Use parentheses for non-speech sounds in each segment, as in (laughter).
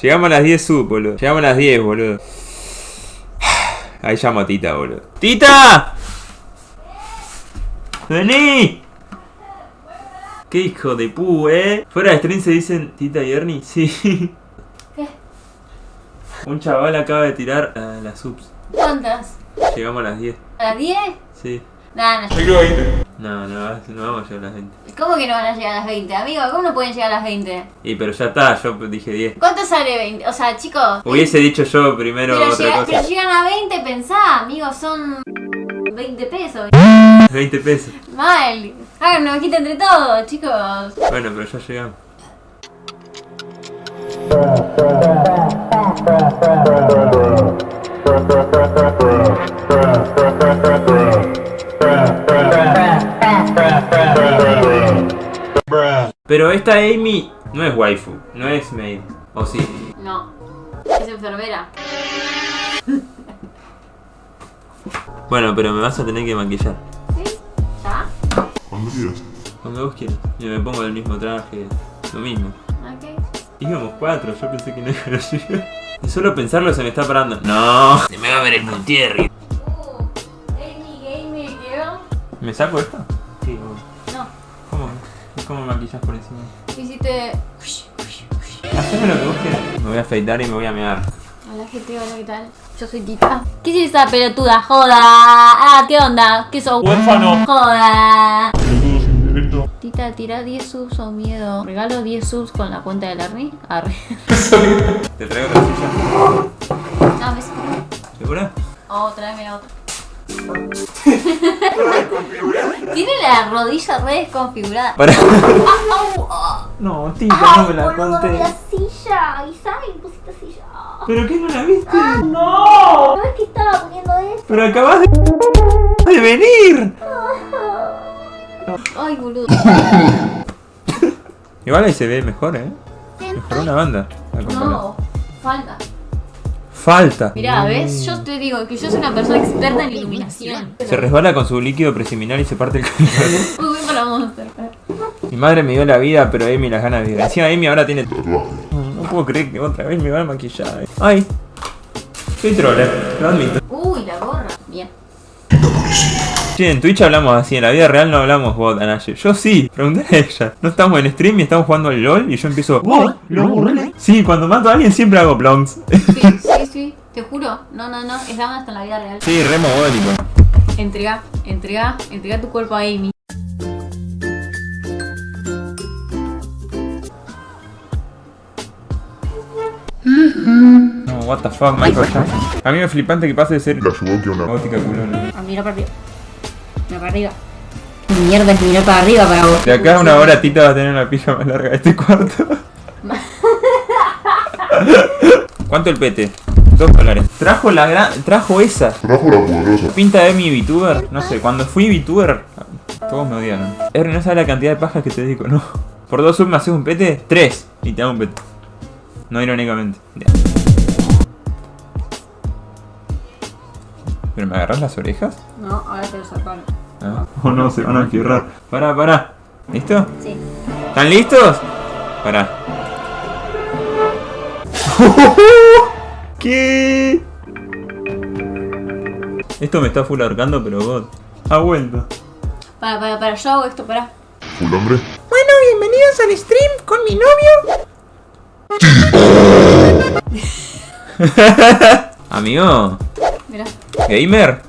Llegamos a las 10 sub, boludo. Llegamos a las 10, boludo. Ahí llamo a Tita, boludo. ¡Tita! ¡Vení! ¡Qué hijo de pu, eh! Fuera de stream se dicen Tita y Ernie. Sí. ¿Qué? Un chaval acaba de tirar a las subs. ¿Cuántas? Llegamos a las 10. ¿A las 10? Sí. Nah, no. No, no, no vamos a llegar a las 20. ¿Cómo que no van a llegar a las 20? Amigo, ¿cómo no pueden llegar a las 20? Y pero ya está, yo dije 10. ¿Cuánto sale 20? O sea, chicos. Hubiese dicho yo primero Pero, otra llega- cosa. pero llegan a 20, pensá, amigos, son 20 pesos. 20 pesos. Mal. Hagan una vaquita entre todos, chicos. Bueno, pero ya llegamos. Pero esta Amy no es waifu, no es maid. ¿O sí? No. Es enfermera. Bueno, pero me vas a tener que maquillar. ¿Sí? ¿Ya? Cuando quieras. Cuando vos quieras. Yo me pongo el mismo traje, lo mismo. Ok. Íbamos cuatro, yo pensé que no iban a llegar. Y solo pensarlo se me está parando. No, se me va a ver el Multierri. ¿Me saco esto? Sí. No. ¿Cómo? ¿Cómo me maquillas por encima? Hiciste. Haceme lo que vos quieras. Me voy a afeitar y me voy a mear. Hola gente, hola, ¿qué tal? Yo soy Tita. ¿Qué es esa pelotuda? Joda. Ah, ¿qué onda? ¿Qué sos? ¡Huérfano! Joda. Tita, tira 10 subs o miedo. Regalo 10 subs con la cuenta del Arni. Arre. (laughs) ¿Te traigo otra silla? No, me ¿Segura? Oh, tráeme otra. (laughs) Tiene la rodilla re desconfigurada. Para. (laughs) No, tita, Ay, no me la conté. la silla. Isabel, pusiste silla. ¿Pero qué no la viste? No es que estaba poniendo esto. Pero acabas de. de venir. (laughs) Ay, boludo. Igual ahí se ve mejor, eh. Mejoró una banda. No, falta. Falta. Mirá, ¿ves? Yo te digo que yo soy una persona experta en iluminación. Se resbala con su líquido preseminal y se parte el cabello. Bien para Monster. Mi madre me dio la vida, pero Amy las ganas de vida. Encima Amy ahora tiene... No puedo creer que otra vez me van a maquillar. Ay. Soy troller, lo admito. Uy, la gorra. Bien. Sí, en Twitch hablamos así, en la vida real no hablamos bot, Anaye. Yo sí, pregúntale a ella. No estamos en stream y estamos jugando al LOL y yo empiezo... "Oh, LOL". Sí, cuando mato a alguien siempre hago plonks. Sí, sí. Te juro. No, no, no. Es la hasta en la vida real. sí, re mogólico. Entrega, entrega, entrega tu cuerpo a Amy. No, what the fuck, Michael Jackson. A mí me flipante que pase de ser La que una. gótica culona. A mirar para arriba. Mira para arriba. Mierda es mirar para arriba para vos. De acá a una hora Tita va a tener una pija más larga de este cuarto. (laughs) ¿Cuánto el pete? Dos dólares. Trajo la gran... Trajo esa. Trajo la poderosa. Pinta de mi VTuber. No sé, cuando fui VTuber, todos me odiaron. Ernie, no sabes la cantidad de pajas que te dedico, no. (laughs) Por dos subs me haces un pete, tres. Y te hago un pete. No irónicamente. Ya. ¿Pero me agarras las orejas? No, ahora te lo sacaron. Ah. Oh no, se van a fierrar. Pará, pará. ¿Listo? Sí. ¿Están listos? Pará. (laughs) ¿Qué? Esto me está full ahorcando, pero bot. Ha vuelto. Para, para, para. Yo hago esto, para. Full hombre. Bueno, bienvenidos al stream con mi novio. (laughs) Amigo, Mira. gamer.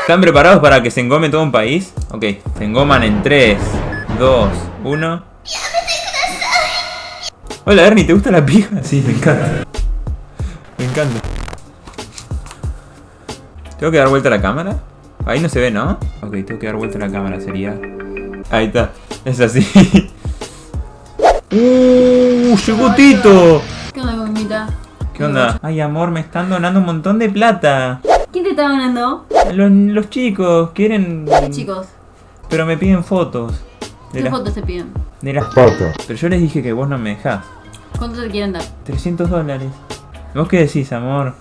¿Están preparados para que se engome todo un país? Ok, se engoman en 3, 2, 1. Hola Ernie, ¿te gusta la pija? Sí, me encanta. Me encanta. ¿Tengo que dar vuelta a la cámara? Ahí no se ve, ¿no? Ok, tengo que dar vuelta a la cámara, sería... Ahí está, es así. ¡Uh! ¡Llegó Tito! ¿Qué onda, gomita? ¿Qué onda? Ay, amor, me están donando un montón de plata. ¿Quién te está ganando? Los, los chicos quieren... Chicos, Pero me piden fotos. De ¿qué la- fotos te piden? de las Pata. Pero yo les dije que vos no me dejás. ¿Cuánto te quieren dar? 300 dólares. ¿Vos qué decís, amor?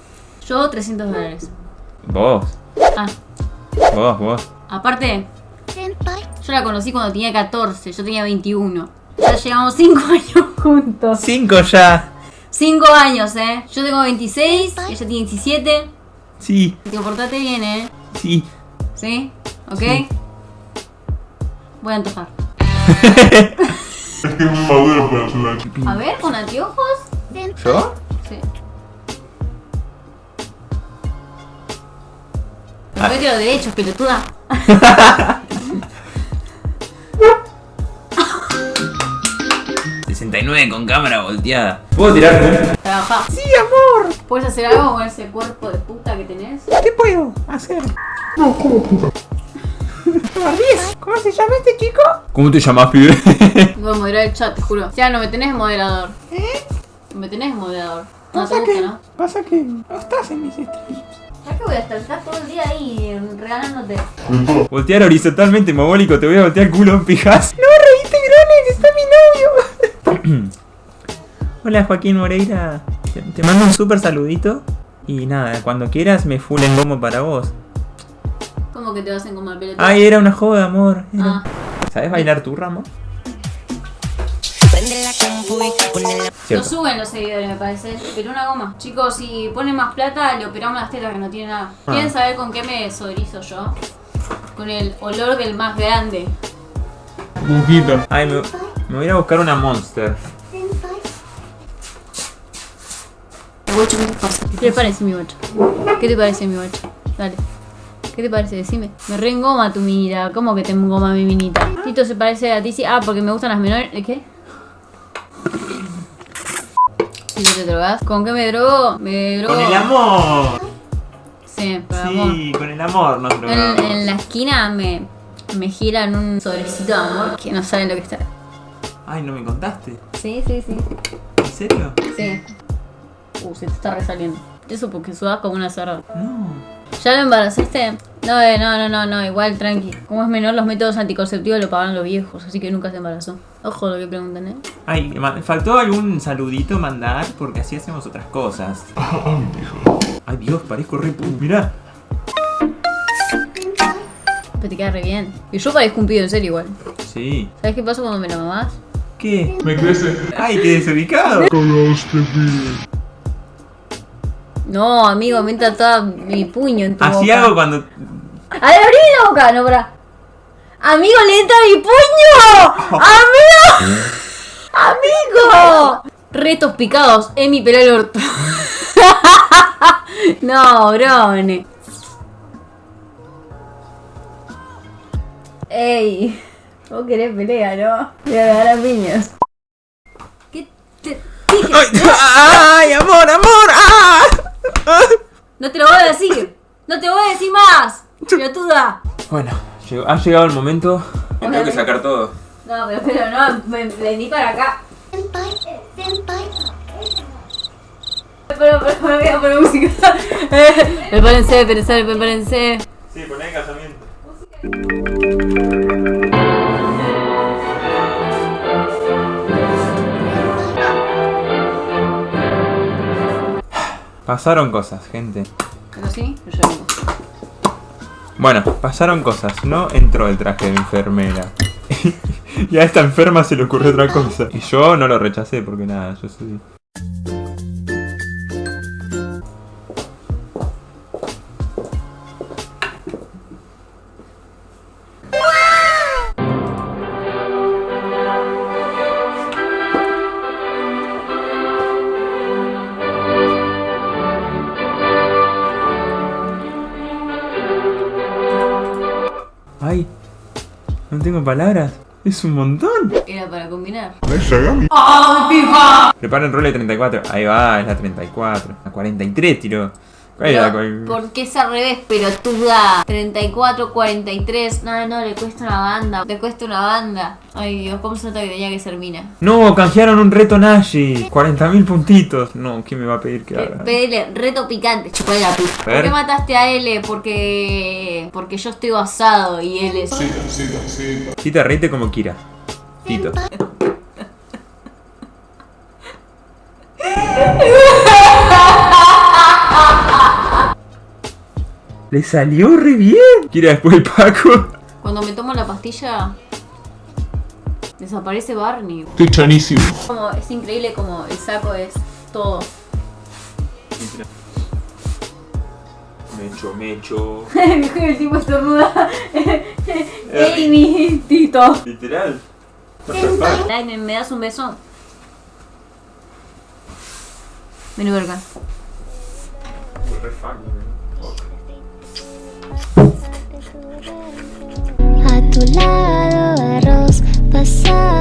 Yo 300 dólares. Vos. Ah, Vos, vos. aparte, yo la conocí cuando tenía 14, yo tenía 21. Ya llevamos 5 (laughs) años juntos. Cinco ya. 5 años, eh. Yo tengo 26, ella tiene 17. Sí, Te portate bien, eh. sí. ¿Sí? ¿Ok? Sí. Voy a antojar. (laughs) Es muy maduro para hacer la A ver, con anteojos. ¿Yo? Sí. Perfecto los derechos, pelotuda. ...69 con cámara volteada. ¿Puedo tirarme? Trabaja. Sí, amor. ¿Puedes hacer algo con ese cuerpo de puta que tenés? ¿Qué puedo hacer? ¿Cómo se llama este chico? ¿Cómo te llamas, pibe? (laughs) Voy a moderar el chat, te juro. Ya no me tenés moderador. ¿Eh? Me tenés moderador. No te gusta, ¿no? Pasa que no estás en mis streams. ¿Sabes que voy a estar? Todo el día ahí regalándote. de (laughs) todo. Voltear horizontalmente, mogólico, te voy a voltear culo en pijas. No, reíste, Grones, está mi novio. (coughs) Hola, Joaquín Moreira. Te, te mando un súper saludito. Y nada, cuando quieras me full en gomo para vos. ¿Cómo que te vas a engomar, pelotuda? Ay, era una joda, amor. Era- Ah. ¿Sabes bailar la Lo Cierto. suben los seguidores, me parece. Pero una goma. Chicos, si ponen más plata, le operamos las tetas que no tiene nada. ¿Quieren Ah. saber con qué me desodorizo yo? Con el olor del más grande. Buquito. Ay, me, me voy a ir a buscar una monster. Guacho, ¿qué te pasa? ¿Qué te parece mi guacho? ¿Qué te parece mi guacho? Dale. ¿Qué te parece? Decime. Me reengoma tu minita. ¿Cómo que te engoma mi minita? Tito se parece a ti, sí. Ah, porque me gustan las menores. ¿Eh, ¿Qué? Tito, ¿te drogas? ¿Con qué me drogo? Me drogo. Con el amor. Sí, por amor. Sí, con el amor nos En, drogamos. en la esquina me, me giran un sobrecito de amor que no saben lo que está. Ay, no me contaste. Sí, sí, sí. ¿En serio? Sí. Uh, se te está resaliendo. Eso porque sudas como una cerda. No. ¿Ya lo embarazaste? No, eh, no, no, no, no, igual tranqui. Como es menor, los métodos anticonceptivos lo pagan los viejos, así que nunca se embarazó. Ojo lo que preguntan, ¿eh? Ay, faltó algún saludito mandar porque así hacemos otras cosas. (laughs) Ay, Dios, parezco re... Mirá. Pero te queda re bien. Y yo parezco un pibe en serio igual. Sí. ¿Sabes qué pasa cuando me la mamás? ¿Qué? Me crece. Ay, qué desubicado. Cagaste, pibe. No, amigo, me entra toda mi puño en tu Así boca. hago cuando... ¡A ver, abrí la boca! No, para. ¡Amigo, le entra mi puño! ¡Amigo! ¡Amigo! Retos picados en mi pelo el orto. (laughs) no, brone. Ey, vos querés pelea, ¿no? Voy a agarrar a piñas. ¿Qué te dije? Ay, (laughs) ay, amor, amor. ¡Ah! No te lo voy a decir. No te voy a decir más. Pelotuda. Bueno, llegó- ha llegado el momento. Tengo que sacar todo. No, pero, pero no, me vení para acá. Pero, pero, pero, voy a poner música. (laughs) Prepárense, prepárense, prepárense. Sí, poné el casamiento. Pasaron cosas, gente. Yo. Bueno, pasaron cosas. No entró el traje de enfermera. (laughs) y a esta enferma se le ocurrió otra cosa. Y yo no lo rechacé porque nada, yo soy... tengo palabras. Es un montón. Era para combinar. Ay, Shagami. Preparen role 34. Ahí va, es la 34. La 43 tiró. ¿Cuál era la Pero, cual- ¿Por qué es al revés, pelotuda? 34, 43. No, no, le cuesta una banda. Le cuesta una banda. Ay, Dios, ¿cómo se nota que tenía que ser mina? No, canjearon un reto Nashi. 40.000 puntitos. No, ¿quién me va a pedir que haga? Pedele, reto picante, chupale la ¿Por qué mataste a L? Porque. Porque yo estoy basado y él es. Cita, cita, cita. Tita, reíte como Kira. Tito. Le salió re bien. Kira después el Paco. Cuando me tomo la pastilla. Desaparece Barney. Estoy chanísimo. Como, es increíble como el saco es todo. Mecho, mecho. (laughs) El tipo estornuda. (laughs) Amy, Tito. Literal. Ay, ¿me, me das un beso? Vení por tu lado arroz pasado